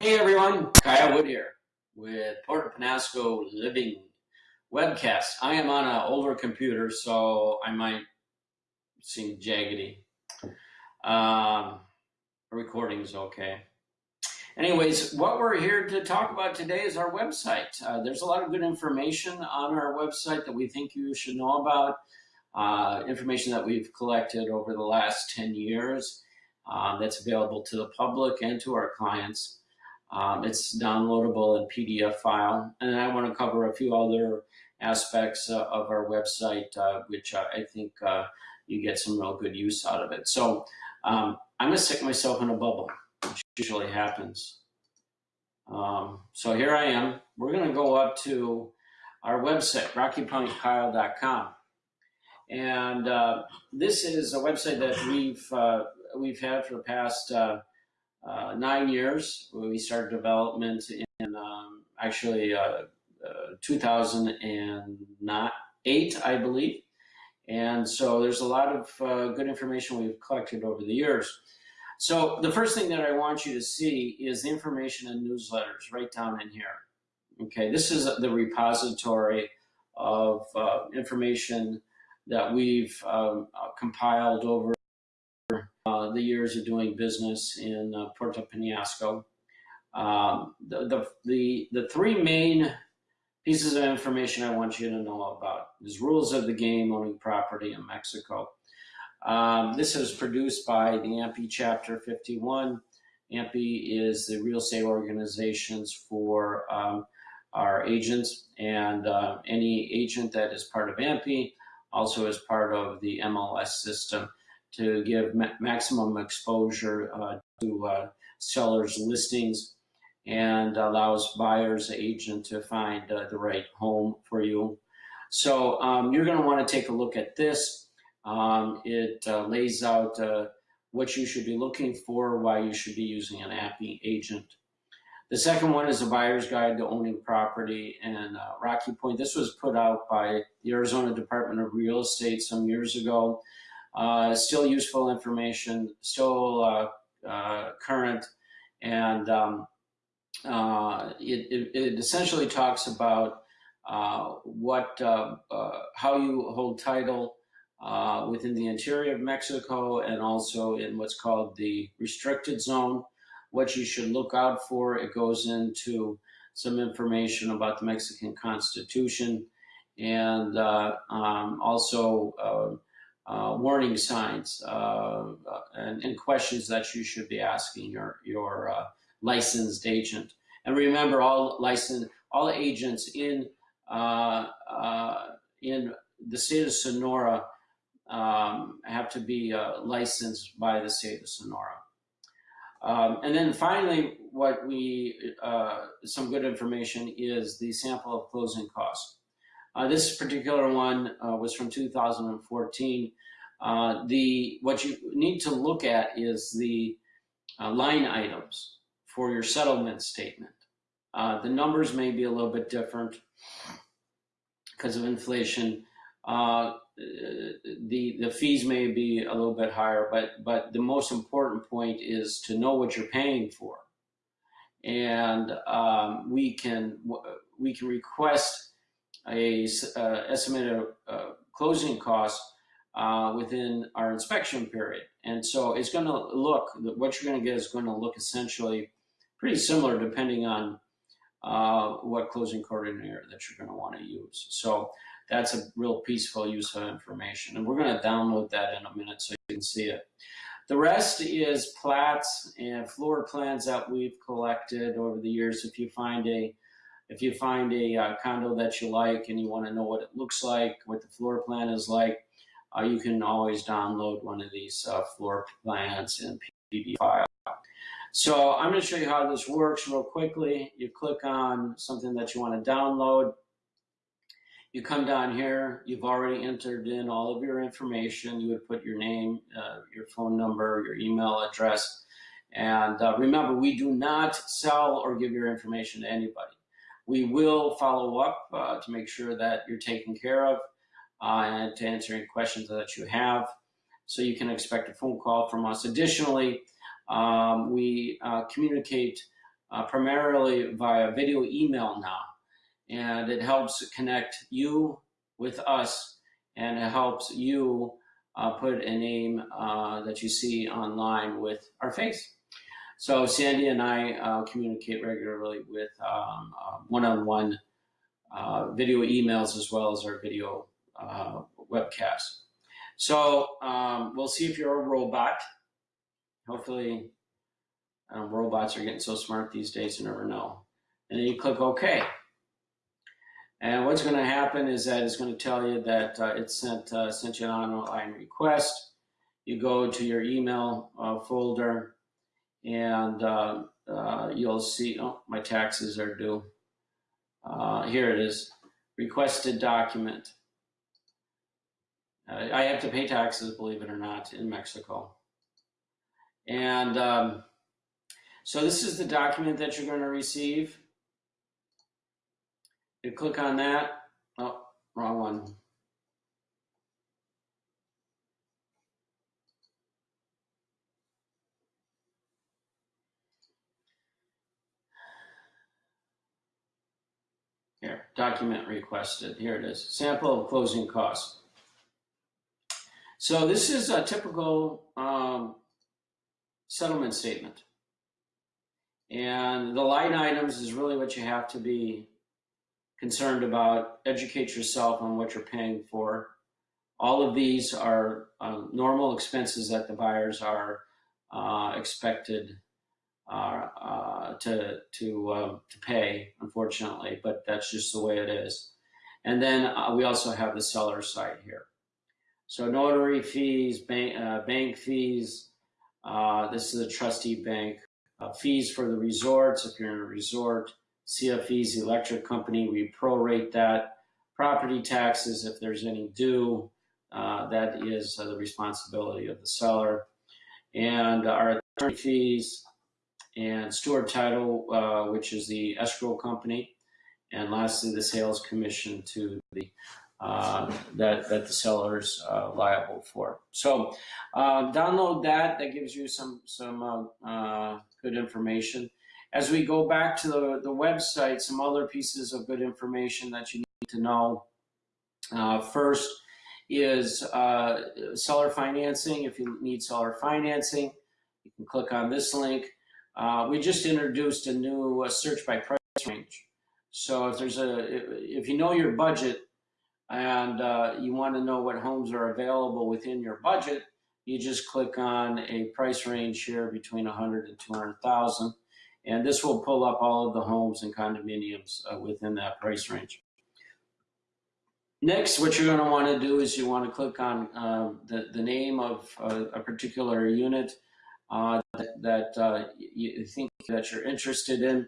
Hey everyone, Kyle Wood here with Puerto Penasco Living Webcast. I am on an older computer, so I might seem jaggedy. Um, recording's okay. Anyways, what we're here to talk about today is our website. Uh, there's a lot of good information on our website that we think you should know about. Uh, information that we've collected over the last 10 years uh, that's available to the public and to our clients. Um, it's downloadable in PDF file. And I want to cover a few other aspects uh, of our website, uh, which I think uh, you get some real good use out of it. So um, I'm going to stick myself in a bubble, which usually happens. Um, so here I am. We're going to go up to our website, rockypointkyle.com. And uh, this is a website that we've uh, we've had for the past uh, uh nine years. We started development in um, actually uh, uh, 2008, I believe. And so there's a lot of good information we've collected over the years. So the first thing that I want you to see is the information and newsletters right down in here. Okay, this is the repository of information that we've um, uh, compiled over uh, the years of doing business in uh, Puerto Penasco. Um, the, the, the, the three main pieces of information I want you to know about is rules of the game owning property in Mexico. Um, this is produced by the AMPI Chapter 51. AMPI is the real estate organizations for um, our agents and uh, any agent that is part of AMPI also as part of the MLS system to give ma maximum exposure uh, to uh, sellers' listings and allows buyers agent to find uh, the right home for you. So um, you're going to want to take a look at this. Um, it uh, lays out uh, what you should be looking for, why you should be using an AMPI agent. The second one is a buyer's guide to owning property in uh, Rocky Point. This was put out by the Arizona Department of Real Estate some years ago. Uh, still useful information, still uh, uh current, and um, uh, it, it, essentially talks about uh, what how you hold title within the interior of Mexico and also in what's called the restricted zone what you should look out for. It goes into some information about the Mexican Constitution and uh, um, also uh, uh, warning signs uh, and, and, questions that you should be asking your, your uh, licensed agent. And remember, all licensed, all agents in uh, in the state of Sonora um, have to be licensed by the state of Sonora. Um, and then finally, what we, uh, some good information is the sample of closing costs. Uh, this particular one uh, was from 2014. Uh, the What you need to look at is the line items for your settlement statement. The numbers may be a little bit different because of inflation. Uh, the the fees may be a little bit higher, but but the most important point is to know what you're paying for, and um, we can we can request a uh, estimated uh, closing cost uh, within our inspection period, and so it's going to look what you're going to get is going to look essentially pretty similar depending on uh, what closing coordinator that you're going to want to use. So that's a real peaceful use of information. And we're going to download that in a minute so you can see it. The rest is plats and floor plans that we've collected over the years. If you find a if you find a uh, condo that you like and you want to know what it looks like, what the floor plan is like, uh, you can always download one of these uh, floor plans in PDF file. So I'm going to show you how this works real quickly. You click on something that you want to download. You come down here, you've already entered in all of your information. You would put your name, uh, your phone number, your email address. And uh, remember, we do not sell or give your information to anybody. We will follow up uh, to make sure that you're taken care of uh, and to answer any questions that you have. So you can expect a phone call from us. Additionally, um, we uh, communicate uh, primarily via video email now. And it helps connect you with us and it helps you uh, put a name uh, that you see online with our face. So Sandy and I uh, communicate regularly with um, uh, one-on-one uh, video emails as well as our video uh, webcasts. So um, we'll see if you're a robot. Hopefully um, robots are getting so smart these days, you never know. And then you click OK. And what's going to happen is that it's going to tell you that uh, it sent, uh, sent you an online request. You go to your email uh, folder and uh, uh, you'll see, oh, my taxes are due. Uh, here it is, requested document. I have to pay taxes, believe it or not, in Mexico. And um, so this is the document that you're going to receive. You click on that. Oh, wrong one. Here, document requested. Here it is. Sample of closing costs. So this is a typical um, settlement statement. And the line items is really what you have to be concerned about. Educate yourself on what you're paying for. All of these are uh, normal expenses that the buyers are uh, expected uh, uh, to to uh, to pay, unfortunately, but that's just the way it is. And then uh, we also have the seller side here. So notary fees, bank, uh, bank fees. Uh, this is a trustee bank. fees for the resorts, if you're in a resort. CFE's electric company, we prorate that. Property taxes, if there's any due, that is the responsibility of the seller. And our attorney fees, and Stewart Title, uh, which is the escrow company, and lastly, the sales commission to the uh, that that the seller is uh, liable for. So uh, download that. That gives you some some uh, uh, good information. As we go back to the the website, some other pieces of good information that you need to know. first is seller financing. If you need seller financing, you can click on this link. Uh, we just introduced a new uh, search by price range. So if there's a, if you know your budget and uh, you want to know what homes are available within your budget, you just click on a price range here between 100 and 200,000. And this will pull up all of the homes and condominiums uh, within that price range. Next, what you're going to want to do is you want to click on uh, the, the name of uh, a particular unit uh, that, that uh, you think that you're interested in.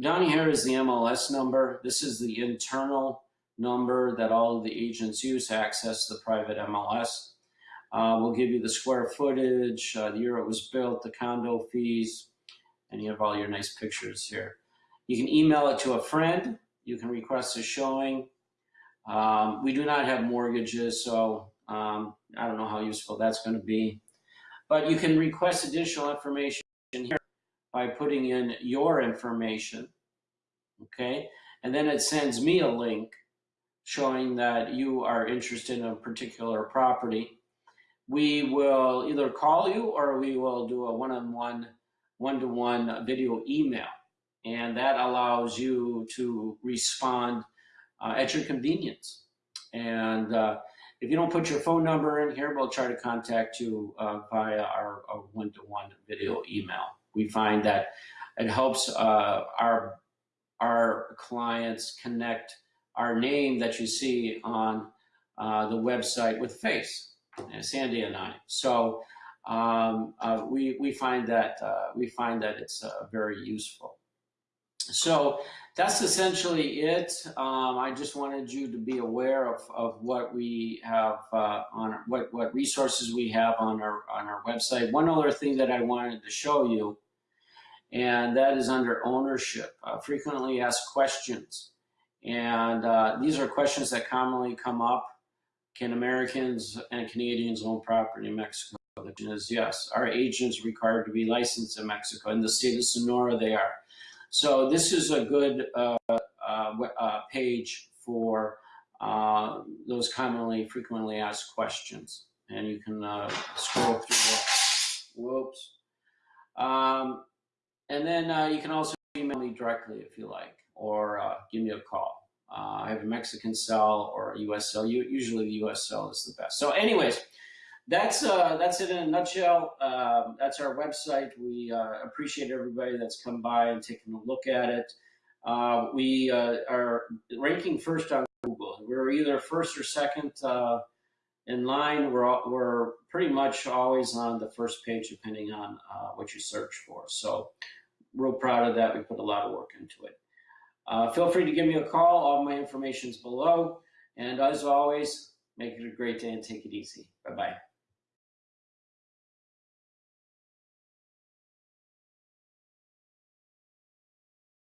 Down here is the MLS number. This is the internal number that all of the agents use to access the private MLS. Uh, we'll give you the square footage, uh, the year it was built, the condo fees, and you have all your nice pictures here. You can email it to a friend. You can request a showing. Um, we do not have mortgages, so um, I don't know how useful that's going to be. But you can request additional information here by putting in your information, okay? And then it sends me a link showing that you are interested in a particular property. We will either call you or we will do a one-on-one, one-to-one video email. And that allows you to respond uh, at your convenience. And uh, if you don't put your phone number in here, we'll try to contact you uh, via our one-to-one -one video email. We find that it helps uh, our, our clients connect our name that you see on uh, the website with face, uh, Sandy and I. So um, uh, we, we, find that, uh, we find that it's very useful. So that's essentially it. Um, I just wanted you to be aware of, of what we have uh, on what what resources we have on our on our website. One other thing that I wanted to show you, and that is under ownership. Uh, frequently asked questions, and uh, these are questions that commonly come up. Can Americans and Canadians own property in Mexico? The question is yes. Are agents required to be licensed in Mexico? In the state of Sonora, they are. So this is a good uh, uh, uh, page for uh, those commonly, frequently asked questions. And you can uh, scroll through whoops. Um, and then you can also email me directly if you like, or give me a call. Uh, I have a Mexican cell or a US cell. Usually the US cell is the best. So anyways, that's uh, that's it in a nutshell. Um, that's our website. We uh, appreciate everybody that's come by and taken a look at it. Uh, we uh, are ranking first on Google. We're either first or second uh, in line. We're all, we're pretty much always on the first page, depending on uh, what you search for. So, real proud of that. We put a lot of work into it. Feel free to give me a call. All my information's below. And as always, make it a great day and take it easy. Bye bye.